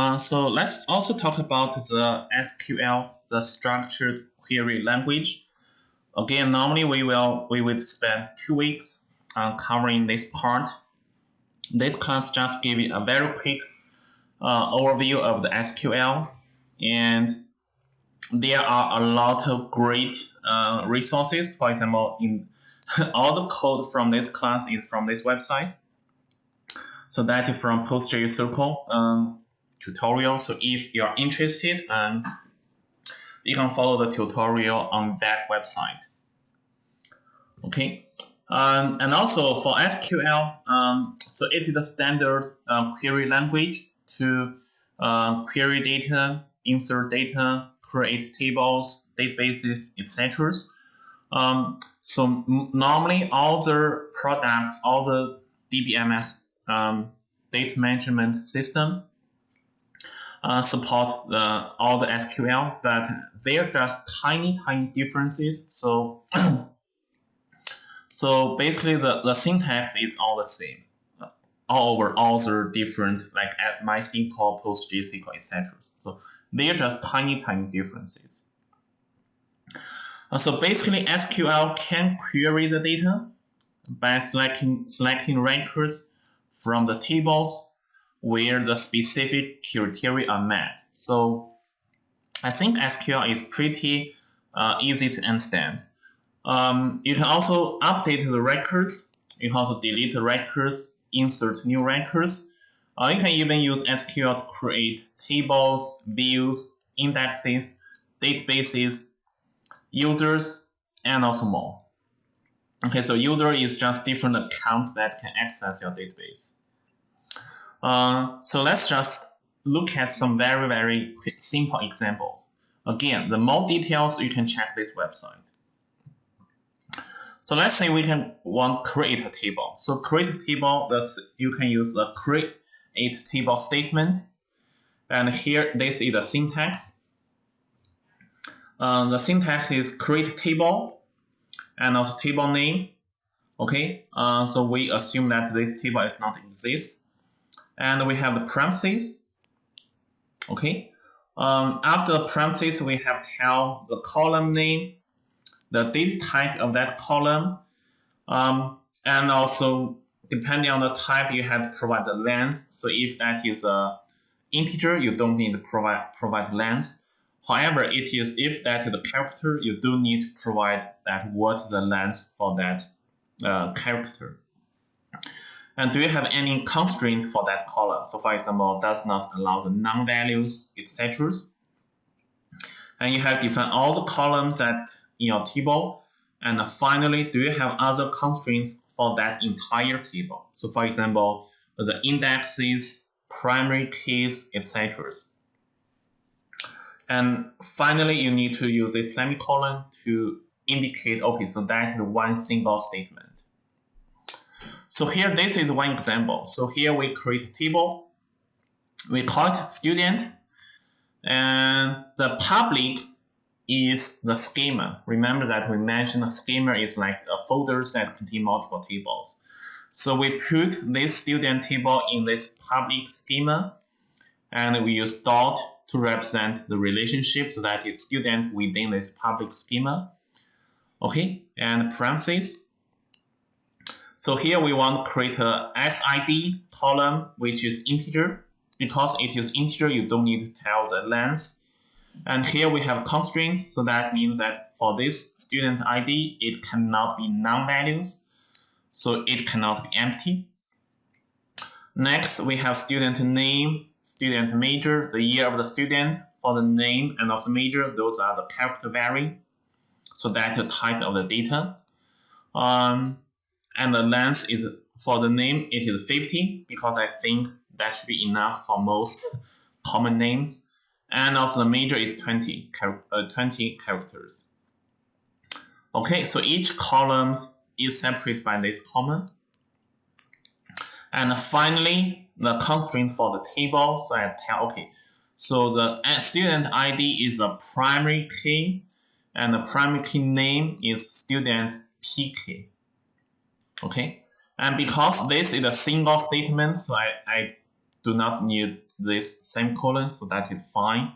Uh, so let's also talk about the SQL, the structured query language. Again, normally we will we would spend two weeks on covering this part. This class just give you a very quick uh, overview of the SQL, and there are a lot of great uh, resources. For example, in all the code from this class is from this website. So that is from PostgreSQL um, tutorial. So if you're interested, um, you can follow the tutorial on that website. Okay. Um, and also for SQL, um, so it is the standard uh, query language to uh, query data, insert data, create tables, databases, etc. Um, so normally all the products, all the DBMS um, data management system uh, support the, all the SQL, but they're just tiny, tiny differences. So, so basically the, the syntax is all the same uh, all over all the different like at MySQL, PostgreSQL, etc. So they're just tiny, tiny differences. Uh, so basically SQL can query the data by selecting, selecting records from the tables where the specific criteria are met. So I think SQL is pretty uh, easy to understand. Um, you can also update the records. You can also delete the records, insert new records. Uh, you can even use SQL to create tables, views, indexes, databases, users, and also more. Okay, so user is just different accounts that can access your database. Uh, so let's just look at some very, very quick, simple examples. Again, the more details, you can check this website. So let's say we can want create a table. So create table, this, you can use the create table statement. And here, this is the syntax. Uh, the syntax is create table and also table name. Okay, uh, so we assume that this table is not exist and we have the parentheses. Okay. Um, after the parentheses, we have tell the column name, the data type of that column, um, and also depending on the type, you have to provide the length. So if that is a integer, you don't need to provide provide length. However, it is if that is a character, you do need to provide that what the length for that uh, character. And do you have any constraint for that column? So for example, does not allow the null values, etc. And you have defined all the columns that in your table. And finally, do you have other constraints for that entire table? So for example, the indexes, primary keys, etc. And finally, you need to use a semicolon to indicate, okay, so that is one single statement. So here, this is one example. So here we create a table. We call it student. And the public is the schema. Remember that we mentioned a schema is like a folders that contain multiple tables. So we put this student table in this public schema. And we use dot to represent the relationship so that it's student within this public schema. Okay, and parentheses so here we want to create a SID column, which is integer. Because it is integer, you don't need to tell the length. And here we have constraints, so that means that for this student ID, it cannot be null values, so it cannot be empty. Next, we have student name, student major, the year of the student. For the name and also major, those are the character vary. So that's the type of the data. Um, and the length is for the name it is 50 because I think that should be enough for most common names. And also the major is 20 uh, 20 characters. Okay so each column is separated by this comma. And finally the constraint for the table so I tell okay. So the student ID is a primary key and the primary key name is student PK Okay, and because this is a single statement, so I, I do not need this semicolon, so that is fine.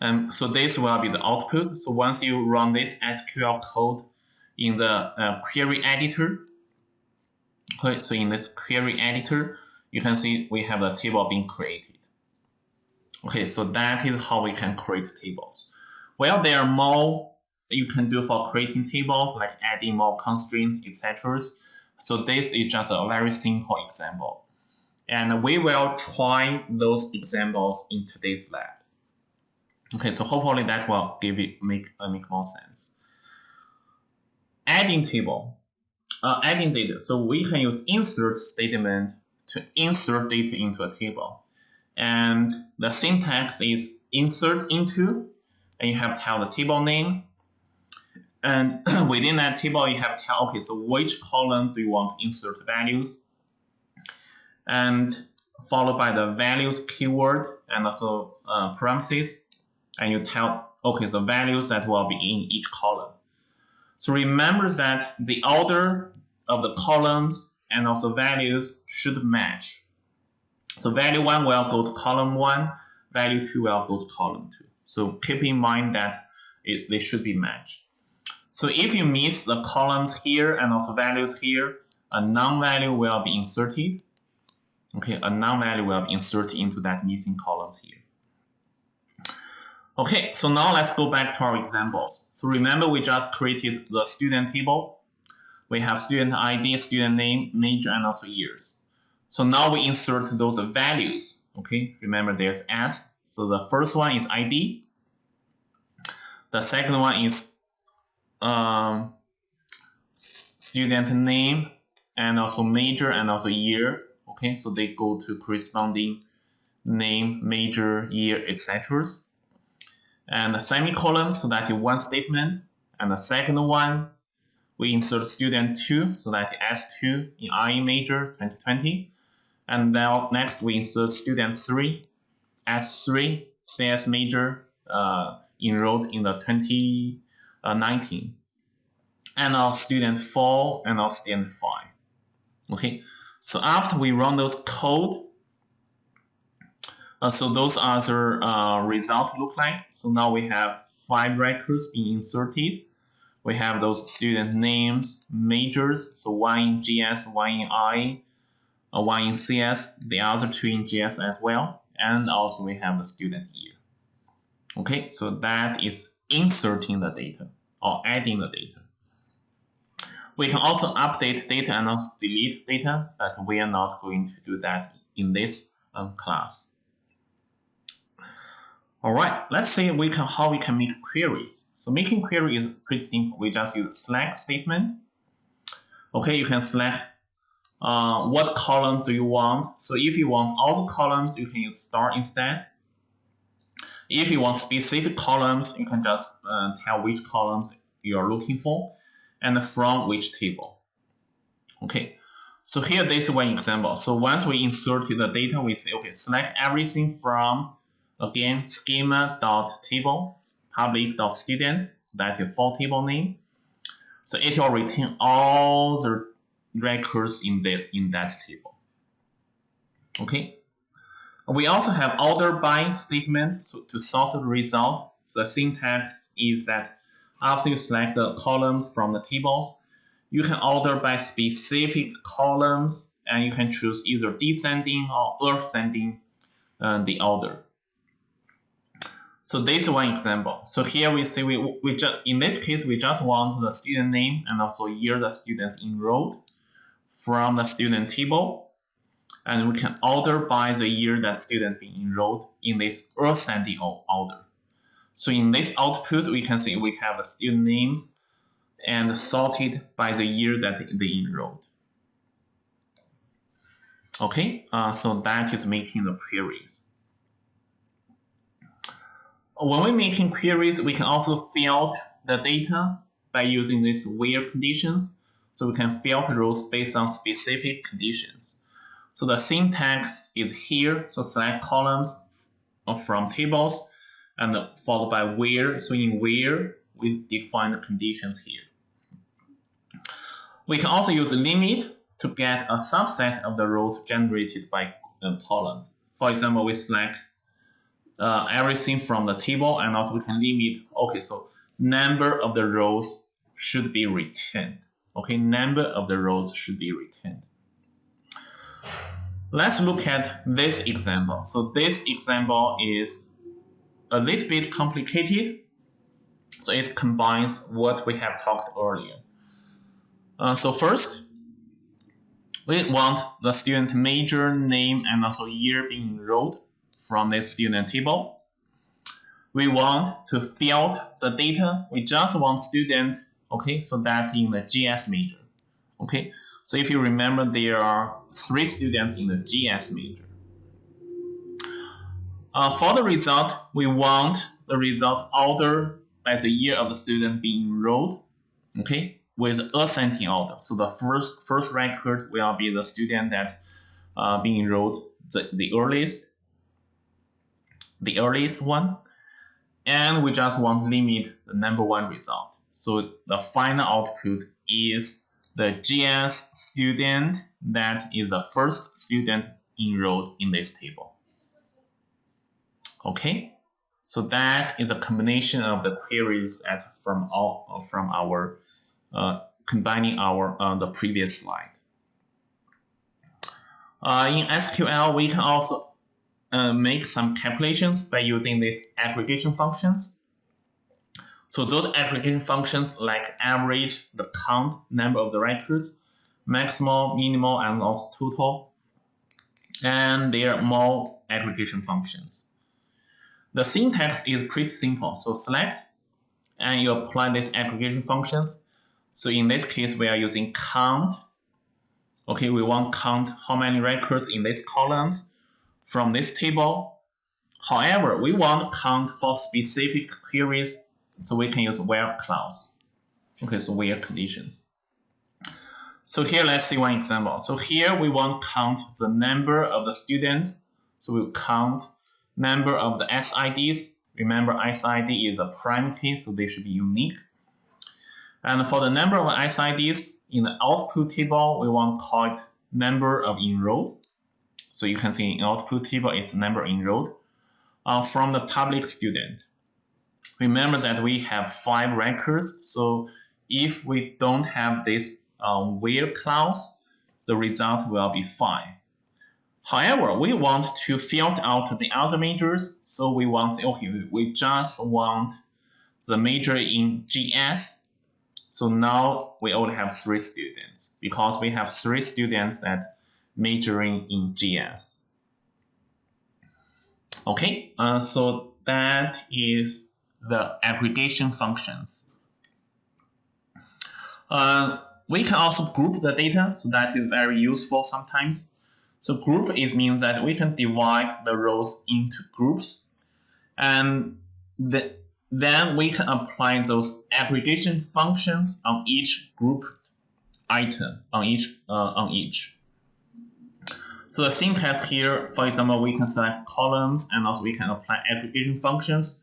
Um, so this will be the output. So once you run this SQL code in the uh, query editor, okay, so in this query editor, you can see we have a table being created. Okay, so that is how we can create tables. Well, there are more you can do for creating tables, like adding more constraints, etc. So this is just a very simple example. And we will try those examples in today's lab. Okay, so hopefully that will give it make uh, make more sense. Adding table, uh, adding data. So we can use insert statement to insert data into a table, and the syntax is insert into, and you have to tell the table name, and within that table you have to tell okay, so which column do you want to insert values, and followed by the values keyword and also uh, parentheses and you tell, okay, so values that will be in each column. So remember that the order of the columns and also values should match. So value 1 will go to column 1, value 2 will go to column 2. So keep in mind that it, they should be matched. So if you miss the columns here and also values here, a null value will be inserted. Okay, a null value will be inserted into that missing columns here. Okay, so now let's go back to our examples. So remember we just created the student table. We have student ID, student name, major, and also years. So now we insert those values. Okay, remember there's S. So the first one is ID. The second one is um, student name and also major and also year. Okay, so they go to corresponding name, major, year, etc and the semicolon, so that is one statement. And the second one, we insert student 2, so that S2 in IE major 2020. And then next we insert student 3, S3 CS major uh, enrolled in the 2019. And our student 4 and our student 5. Okay, so after we run those code, uh, so those are the uh, result look like. So now we have five records being inserted. We have those student names, majors, so one in GS, one in I, uh, one in CS, the other two in GS as well. And also we have the student year. Okay, so that is inserting the data or adding the data. We can also update data and also delete data, but we are not going to do that in this um, class. All right, let's see we can how we can make queries. So making query is pretty simple. We just use select statement. Okay, you can select uh, what column do you want. So if you want all the columns, you can use star instead. If you want specific columns, you can just uh, tell which columns you are looking for and from which table. Okay, so here this is one example. So once we inserted the data, we say, okay, select everything from Again, schema.table, public.student, so that's your full table name. So it will return all the records in, the, in that table. Okay. We also have order by statement to sort the result. The syntax is that after you select the columns from the tables, you can order by specific columns and you can choose either descending or ascending uh, the order. So this is one example. So here we see we, we just in this case we just want the student name and also year the student enrolled from the student table. And we can order by the year that student been enrolled in this ascending order. So in this output, we can see we have student names and sorted by the year that they enrolled. Okay, uh, so that is making the queries. When we're making queries, we can also filter the data by using these where conditions. So we can filter rows based on specific conditions. So the syntax is here. So select columns from tables and followed by where. So in where, we define the conditions here. We can also use limit to get a subset of the rows generated by uh, columns. for example, we select uh, everything from the table and also we can limit, okay, so number of the rows should be retained. Okay, number of the rows should be retained. Let's look at this example. So this example is a little bit complicated. So it combines what we have talked earlier. Uh, so first, we want the student major, name, and also year being enrolled from this student table. We want to fill the data. We just want student, okay, so that's in the GS major, okay. So if you remember, there are three students in the GS major. Uh, for the result, we want the result order by the year of the student being enrolled, okay, with ascending order. So the first first record will be the student that uh, being enrolled the, the earliest, the earliest one, and we just want to limit the number one result. So the final output is the GS student that is the first student enrolled in this table. Okay, so that is a combination of the queries at from all from our uh, combining our uh, the previous slide. Uh, in SQL, we can also uh, make some calculations by using these aggregation functions. So those aggregation functions like average, the count, number of the records, maximal, minimal, and also total. And there are more aggregation functions. The syntax is pretty simple. So select and you apply these aggregation functions. So in this case, we are using count. Okay, we want count how many records in these columns from this table. However, we want count for specific queries so we can use where clause. Okay, so where conditions. So here, let's see one example. So here we want to count the number of the student. So we'll count number of the SIDs. Remember, SID is a prime key, so they should be unique. And for the number of SIDs in the output table, we want to call it number of enrolled. So you can see in output table, it's number enrolled uh, from the public student. Remember that we have five records. So if we don't have this um, where clause, the result will be five. However, we want to filter out the other majors. So we want, okay, we just want the major in GS. So now we only have three students because we have three students that majoring in GS. Okay, uh, so that is the aggregation functions. Uh, we can also group the data, so that is very useful sometimes. So group is means that we can divide the rows into groups, and the, then we can apply those aggregation functions on each group item on each uh, on each. So the syntax here, for example, we can select columns and also we can apply aggregation functions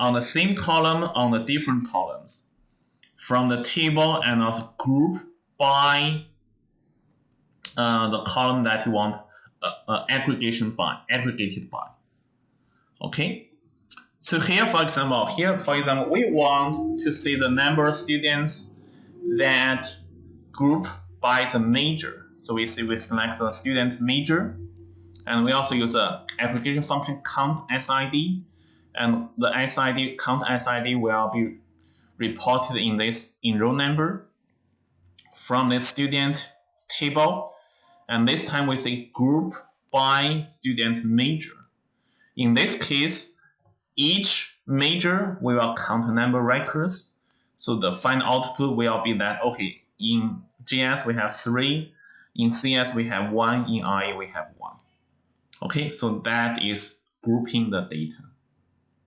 on the same column on the different columns from the table and also group by uh, the column that you want uh, uh, aggregation by, aggregated by. Okay. So here, for example, here, for example, we want to see the number of students that group by the major. So we see we select the student major, and we also use a aggregation function count SID and the SID count SID will be reported in this enroll number from the student table. And this time we say group by student major. In this case, each major we will count a number records. So the final output will be that, okay, in GS we have three, in CS we have one, in IE we have one. Okay, so that is grouping the data.